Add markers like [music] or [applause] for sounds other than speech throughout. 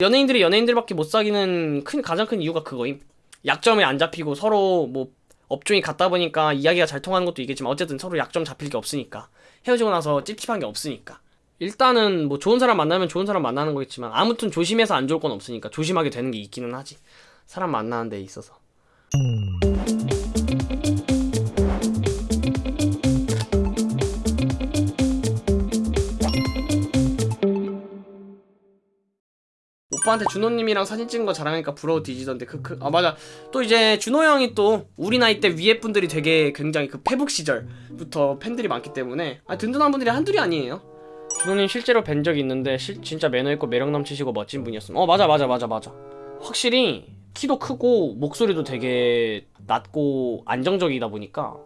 연예인들이 연예인들밖에 못 사귀는 큰 가장 큰 이유가 그거임. 약점에 안 잡히고 서로 뭐 업종이 같다 보니까 이야기가 잘 통하는 것도 있겠지만 어쨌든 서로 약점 잡힐 게 없으니까. 헤어지고 나서 찝찝한 게 없으니까. 일단은 뭐 좋은 사람 만나면 좋은 사람 만나는 거겠지만 아무튼 조심해서 안 좋을 건 없으니까 조심하게 되는 게 있기는 하지. 사람 만나는 데 있어서 오빠한테 준호님이랑 사진 찍은 거 자랑하니까 부러워 뒤지던데. 크크 아 맞아. 또 이제 준호 형이 또 우리 나이 때 위에 분들이 되게 굉장히 그 페북 시절부터 팬들이 많기 때문에. 아 든든한 분들이 한둘이 아니에요. 준호님 실제로 뵌 적이 있는데 실, 진짜 매너 있고 매력 넘치시고 멋진 분이었음 어 맞아 맞아 맞아 맞아. 확실히 키도 크고 목소리도 되게 낮고 안정적이다 보니까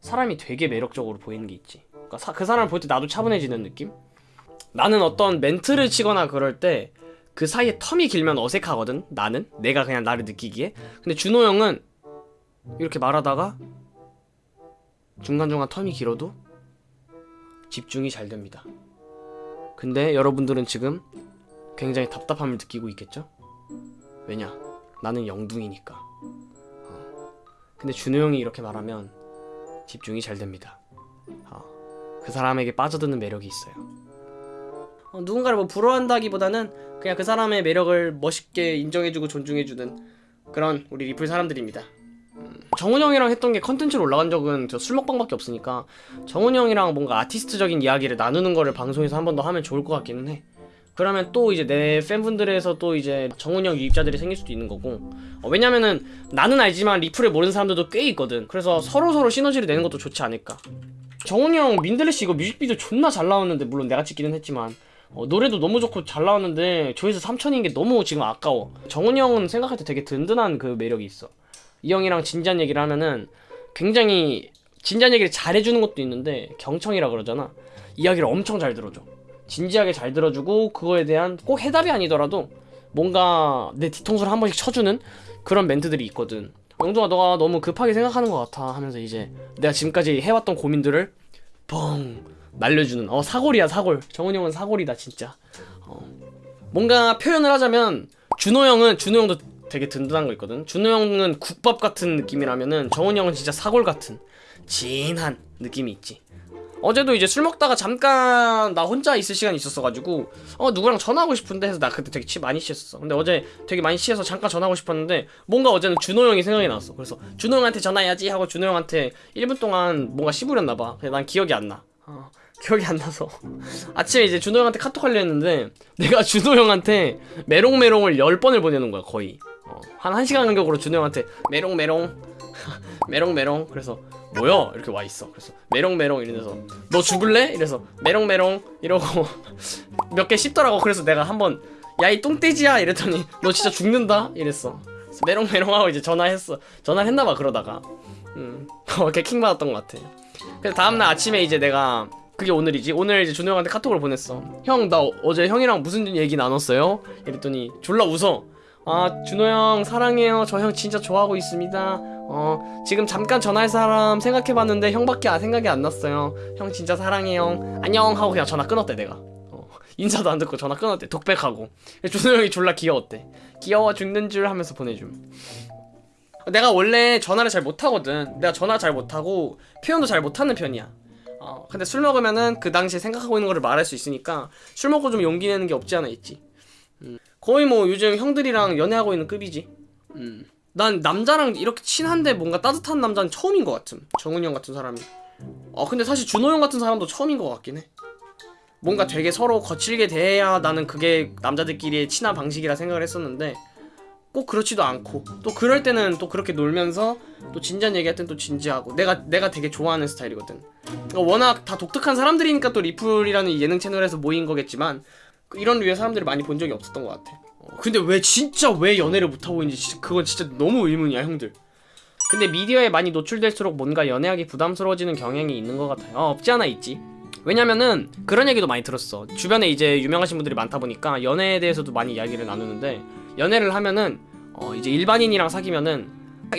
사람이 되게 매력적으로 보이는 게 있지. 그러니까 사- 그 사람을 볼 때 나도 차분해지는 느낌? 나는 어떤 멘트를 치거나 그럴 때 그 사이에 텀이 길면 어색하거든 나는. 내가 그냥 나를 느끼기에. 근데 준호 형은 이렇게 말하다가 중간중간 텀이 길어도 집중이 잘 됩니다. 근데 여러분들은 지금 굉장히 답답함을 느끼고 있겠죠? 왜냐? 나는 영둥이니까. 어. 근데 준호 형이 이렇게 말하면 집중이 잘 됩니다. 어. 그 사람에게 빠져드는 매력이 있어요 어, 누군가를 뭐 부러워한다기보다는 그냥 그 사람의 매력을 멋있게 인정해주고 존중해주는 그런 우리 리플 사람들입니다. 음, 정훈 형이랑 했던 게 컨텐츠로 올라간 적은 저 술 먹방밖에 없으니까 정훈 형이랑 뭔가 아티스트적인 이야기를 나누는 거를 방송에서 한 번 더 하면 좋을 것 같기는 해. 그러면 또 이제 내 팬분들에서 또 이제 정훈 형 유입자들이 생길 수도 있는 거고 어, 왜냐면은 나는 알지만 리플을 모르는 사람들도 꽤 있거든 그래서 서로서로 시너지를 내는 것도 좋지 않을까 정훈이 형 민들레씨 이거 뮤직비디오 존나 잘 나왔는데 물론 내가 찍기는 했지만 어, 노래도 너무 좋고 잘 나왔는데 조회수 3천인 게 너무 지금 아까워. 정훈이 형은 생각할 때 되게 든든한 그 매력이 있어. 이 형이랑 진지한 얘기를 하면은 굉장히 진지한 얘기를 잘해주는 것도 있는데 경청이라 그러잖아. 이야기를 엄청 잘 들어줘. 진지하게 잘 들어주고 그거에 대한 꼭 해답이 아니더라도 뭔가 내 뒤통수를 한 번씩 쳐주는 그런 멘트들이 있거든. 영동아 너가 너무 급하게 생각하는 것 같아 하면서 이제 내가 지금까지 해왔던 고민들을 뻥 날려주는. 어 사골이야 사골. 정훈이 형은 사골이다 진짜. 어. 뭔가 표현을 하자면 준호 형은 준호 형도 되게 든든한 거 있거든. 준호 형은 국밥 같은 느낌이라면은 정훈이 형은 진짜 사골 같은 진한 느낌이 있지. 어제도 이제 술 먹다가 잠깐 나 혼자 있을 시간이 있었어가지고 어 누구랑 전화하고 싶은데 해서 나 그때 되게 치 많이 취했었어. 근데 어제 되게 많이 취해서 잠깐 전화하고 싶었는데 뭔가 어제는 준호 형이 생각이 났어. 그래서 준호 형한테 전화해야지 하고 준호 형한테 1분 동안 뭔가 씹으렸나봐. 난 기억이 안나 어, 기억이 안 나서. 아침에 이제 준호 형한테 카톡 하려 했는데 내가 준호 형한테 메롱메롱을 10번을 보내는 거야 거의. 어, 한 1시간 간격으로 준호 형한테 메롱메롱 [laughs] 메롱메롱. 그래서 뭐야? 이렇게 와 있어. 그래서 메롱메롱 이러면서 너 죽을래? 이래서 메롱메롱 이러고 [laughs] 몇 개 씹더라고. 그래서 내가 한번 야 이 똥돼지야 이랬더니 너 진짜 죽는다 이랬어. 그래서 메롱메롱 하고 이제 전화했어. 전화를 했나봐 그러다가. 음 [laughs] 어, 이렇게 킹 받았던 것 같아 그래서 다음날 아침에 이제 내가 그게 오늘이지. 오늘 이제 준호 형한테 카톡을 보냈어 형 나 어제 형이랑 무슨 얘기 나눴어요? 이랬더니 졸라 웃어 아 준호 형 사랑해요. 저 형 진짜 좋아하고 있습니다. 어 지금 잠깐 전화할 사람 생각해봤는데 형밖에 아, 생각이 안 났어요. 형 진짜 사랑해요. 안녕. 하고 그냥 전화 끊었대 내가. 어, 인사도 안 듣고 전화 끊었대. 독백하고. 준호 형이 졸라 귀여웠대 귀여워 죽는 줄 하면서 보내줌 내가 원래 전화를 잘 못하거든. 내가 전화 잘 못하고 표현도 잘 못하는 편이야. 어 근데 술 먹으면은 그 당시에 생각하고 있는 거를 말할 수 있으니까 술 먹고 좀 용기 내는 게 없지 않아 있지. 음. 거의 뭐 요즘 형들이랑 연애하고 있는 급이지. 음. 난 남자랑 이렇게 친한데 뭔가 따뜻한 남자는 처음인 것 같음. 정훈이 형 같은 사람이. 어 근데 사실 준호 형 같은 사람도 처음인 것 같긴 해. 뭔가 되게 서로 거칠게 대해야 나는 그게 남자들끼리의 친한 방식이라 생각을 했었는데 꼭 그렇지도 않고 또 그럴 때는 또 그렇게 놀면서 또 진지한 얘기할 땐 또 진지하고 내가 내가 되게 좋아하는 스타일이거든. 그러니까 워낙 다 독특한 사람들이니까 또 리플이라는 이 예능 채널에서 모인 거겠지만 그 이런 류의 사람들을 많이 본 적이 없었던 것 같아. 어, 근데 왜 진짜 왜 연애를 못하고 있는지 그건 진짜 너무 의문이야 형들. 근데 미디어에 많이 노출될수록 뭔가 연애하기 부담스러워지는 경향이 있는 것 같아요. 어, 없지 않아 있지. 왜냐면은 그런 얘기도 많이 들었어. 주변에 이제 유명하신 분들이 많다 보니까 연애에 대해서도 많이 이야기를 나누는데 연애를 하면은 어 이제 일반인이랑 사귀면은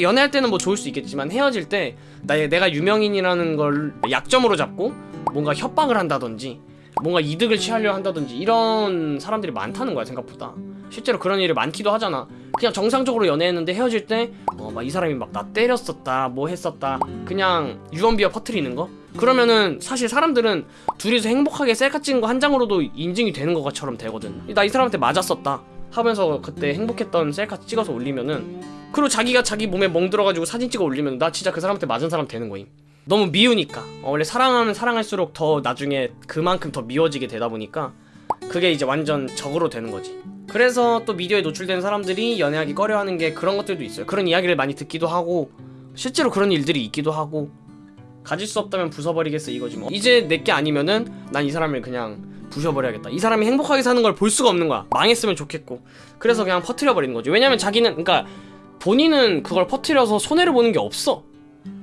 연애할 때는 뭐 좋을 수 있겠지만 헤어질 때 나, 내가 유명인이라는 걸 약점으로 잡고 뭔가 협박을 한다든지 뭔가 이득을 취하려 한다든지 이런 사람들이 많다는 거야 생각보다. 실제로 그런 일이 많기도 하잖아. 그냥 정상적으로 연애했는데 헤어질 때 어 막 이 사람이 막 나 때렸었다 뭐 했었다 그냥 유언비어 퍼트리는 거? 그러면은 사실 사람들은 둘이서 행복하게 셀카 찍은 거 한 장으로도 인증이 되는 것처럼 되거든. 나 이 사람한테 맞았었다 하면서 그때 행복했던 셀카 찍어서 올리면은 그리고 자기가 자기 몸에 멍들어가지고 사진 찍어 올리면 나 진짜 그 사람한테 맞은 사람 되는 거임. 너무 미우니까. 어, 원래 사랑하면 사랑할수록 더 나중에 그만큼 더 미워지게 되다 보니까 그게 이제 완전 적으로 되는 거지. 그래서 또 미디어에 노출된 사람들이 연애하기 꺼려하는 게 그런 것들도 있어요. 그런 이야기를 많이 듣기도 하고 실제로 그런 일들이 있기도 하고 가질 수 없다면 부숴버리겠어 이거지 뭐. 이제 내게 아니면은 난 이 사람을 그냥 부셔버려야겠다. 이 사람이 행복하게 사는 걸 볼 수가 없는 거야. 망했으면 좋겠고. 그래서 그냥 퍼트려 버리는 거지. 왜냐면 자기는 그러니까 본인은 그걸 퍼트려서 손해를 보는 게 없어.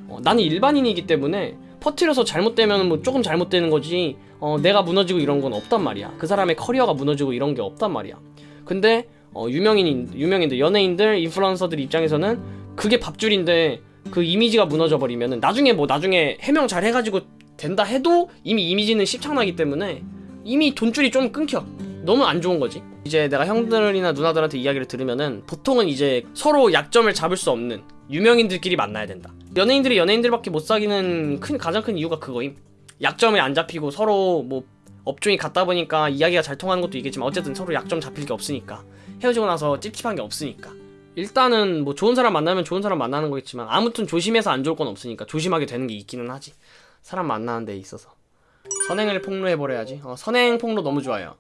어, 나는 일반인이기 때문에 퍼트려서 잘못되면 뭐 조금 잘못되는 거지. 어, 내가 무너지고 이런 건 없단 말이야. 그 사람의 커리어가 무너지고 이런 게 없단 말이야. 근데 어, 유명인 유명인들 연예인들 인플루언서들 입장에서는 그게 밥줄인데 그 이미지가 무너져 버리면은 나중에 뭐 나중에 해명 잘 해가지고 된다 해도 이미 이미지는 십창나기 때문에 이미 돈줄이 좀 끊겨. 너무 안 좋은 거지. 이제 내가 형들이나 누나들한테 이야기를 들으면은 보통은 이제 서로 약점을 잡을 수 없는 유명인들끼리 만나야 된다. 연예인들이 연예인들밖에 못 사귀는 큰 가장 큰 이유가 그거임. 약점이 안 잡히고 서로 뭐 업종이 같다 보니까 이야기가 잘 통하는 것도 있겠지만 어쨌든 서로 약점 잡힐 게 없으니까. 헤어지고 나서 찝찝한 게 없으니까. 일단은 뭐 좋은 사람 만나면 좋은 사람 만나는 거겠지만 아무튼 조심해서 안 좋을 건 없으니까 조심하게 되는 게 있기는 하지. 사람 만나는 데 있어서 선행을 폭로해버려야지. 어, 선행 폭로 너무 좋아요.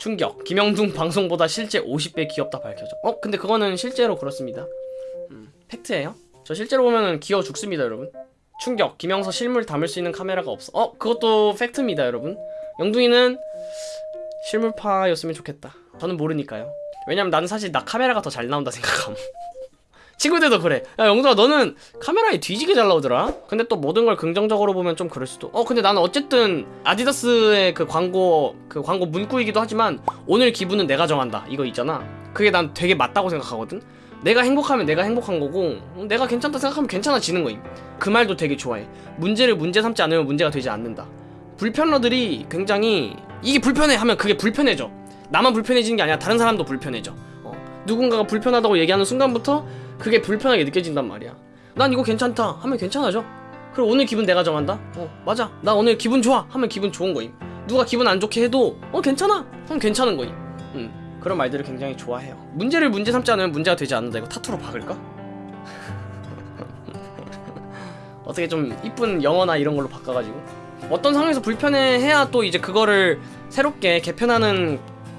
충격. 김영둥 방송보다 실제 50배 귀엽다 밝혀져. 어 근데 그거는 실제로 그렇습니다. 음, 팩트예요. 저 실제로 보면은 귀여워 죽습니다 여러분. 충격. 김영서 실물 담을 수 있는 카메라가 없어. 어 그것도 팩트입니다 여러분. 영둥이는 실물파였으면 좋겠다. 저는 모르니까요. 왜냐면 나는 사실 나 카메라가 더 잘 나온다 생각함 친구들도 그래. 야 영동아 너는 카메라에 뒤지게 잘 나오더라. 근데 또 모든 걸 긍정적으로 보면 좀 그럴 수도. 어 근데 나는 어쨌든 아디다스의 그 광고 그 광고 문구이기도 하지만 오늘 기분은 내가 정한다. 이거 있잖아. 그게 난 되게 맞다고 생각하거든. 내가 행복하면 내가 행복한 거고 내가 괜찮다 생각하면 괜찮아지는 거임. 그 말도 되게 좋아해. 문제를 문제 삼지 않으면 문제가 되지 않는다. 불편러들이 굉장히 이게 불편해 하면 그게 불편해져. 나만 불편해지는 게 아니라 다른 사람도 불편해져. 어, 누군가가 불편하다고 얘기하는 순간부터 그게 불편하게 느껴진단 말이야. 난 이거 괜찮다. 하면 괜찮아져. 그리고 오늘 기분 내가 정한다? 어 맞아. 나 오늘 기분 좋아. 하면 기분 좋은 거임. 누가 기분 안 좋게 해도 어 괜찮아. 그럼 괜찮은 거임. 음, 그런 말들을 굉장히 좋아해요. 문제를 문제 삼지 않으면 문제가 되지 않는다. 이거 타투로 박을까? [laughs] 어떻게 좀 이쁜 영어나 이런 걸로 바꿔가지고. 어떤 상황에서 불편해해야 또 이제 그거를 새롭게 개편하는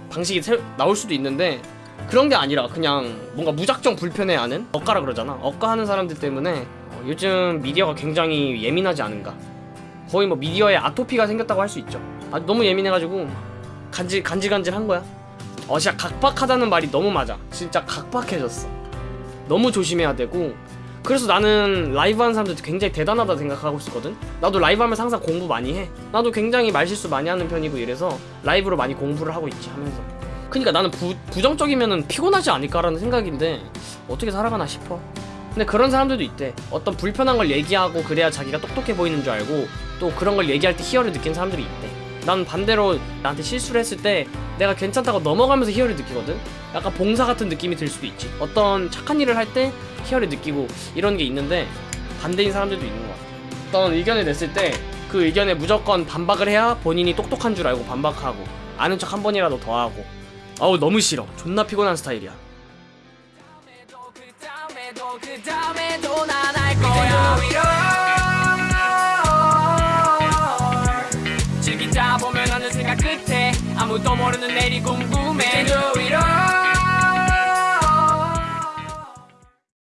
방식이 새, 나올 수도 있는데 그런 게 아니라 그냥 뭔가 무작정 불편해하는 억가라 그러잖아. 억가 하는 사람들 때문에 어, 요즘 미디어가 굉장히 예민하지 않은가. 거의 뭐 미디어에 아토피가 생겼다고 할 수 있죠. 아 너무 예민해가지고 간질 간질간질한 거야. 어 진짜 각박하다는 말이 너무 맞아. 진짜 각박해졌어. 너무 조심해야 되고. 그래서 나는 라이브 하는 사람들 굉장히 대단하다 생각하고 있었거든. 나도 라이브 하면서 항상 공부 많이 해. 나도 굉장히 말실수 많이 하는 편이고 이래서 라이브로 많이 공부를 하고 있지 하면서 그니까 나는 부, 부정적이면 피곤하지 않을까라는 생각인데 어떻게 살아가나 싶어. 근데 그런 사람들도 있대. 어떤 불편한 걸 얘기하고 그래야 자기가 똑똑해 보이는 줄 알고 또 그런 걸 얘기할 때 희열을 느낀 사람들이 있대. 난 반대로 나한테 실수를 했을 때 내가 괜찮다고 넘어가면서 희열을 느끼거든. 약간 봉사 같은 느낌이 들 수도 있지. 어떤 착한 일을 할 때 희열을 느끼고 이런 게 있는데 반대인 사람들도 있는 것 같아. 어떤 의견을 냈을 때 그 의견에 무조건 반박을 해야 본인이 똑똑한 줄 알고 반박하고 아는 척 한 번이라도 더 하고 아우 너무 싫어. 존나 피곤한 스타일이야. 즐기다 보면 어느 생각 끝에 아무도 모르는 내일이 궁금해